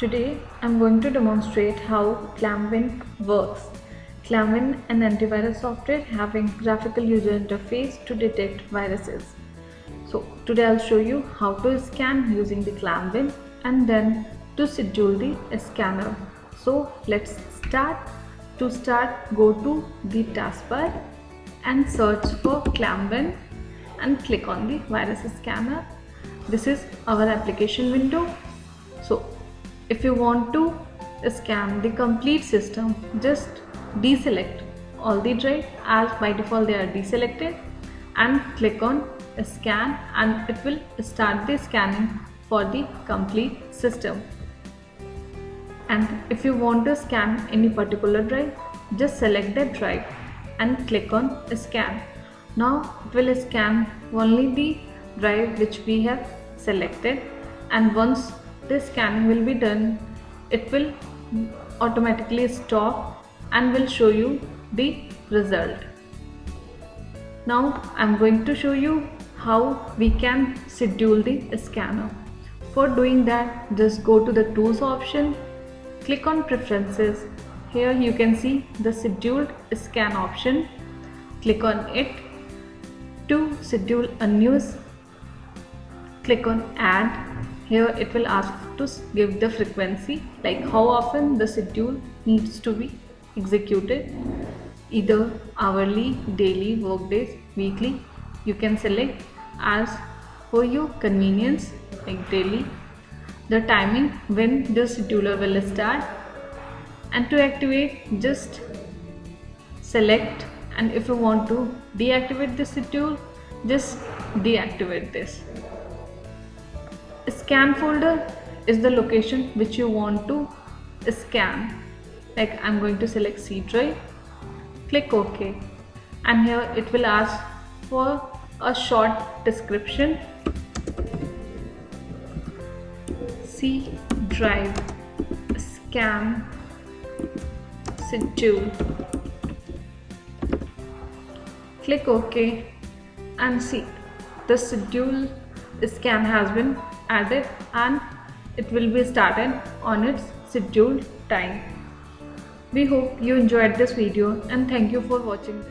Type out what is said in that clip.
Today I'm going to demonstrate how Clamwin works. Clamwin an antivirus software having graphical user interface to detect viruses. So today I'll show you how to scan using the Clamwin and then to schedule the scanner. So let's start. To start go to the taskbar and search for Clamwin and click on the virus scanner. This is our application window. So if you want to scan the complete system just deselect all the drive as by default they are deselected and click on scan and it will start the scanning for the complete system. And if you want to scan any particular drive just select that drive and click on scan. Now it will scan only the drive which we have selected and once this scanning will be done it will automatically stop and will show you the result. Now I'm going to show you how we can schedule the scanner. For doing that just go to the tools option click on preferences. Here you can see the scheduled scan option. Click on it. To schedule a news click on add here it will ask to give the frequency like how often the schedule needs to be executed either hourly daily workdays, weekly. You can select as for your convenience like daily. The timing when the scheduler will start. And to activate just select. And if you want to deactivate the schedule just deactivate this scan folder is the location which you want to scan like I'm going to select C drive. Click OK. And here it will ask for a short description. C drive scan schedule click OK and see the schedule scan has been added and it will be started on its scheduled time. We hope you enjoyed this video and thank you for watching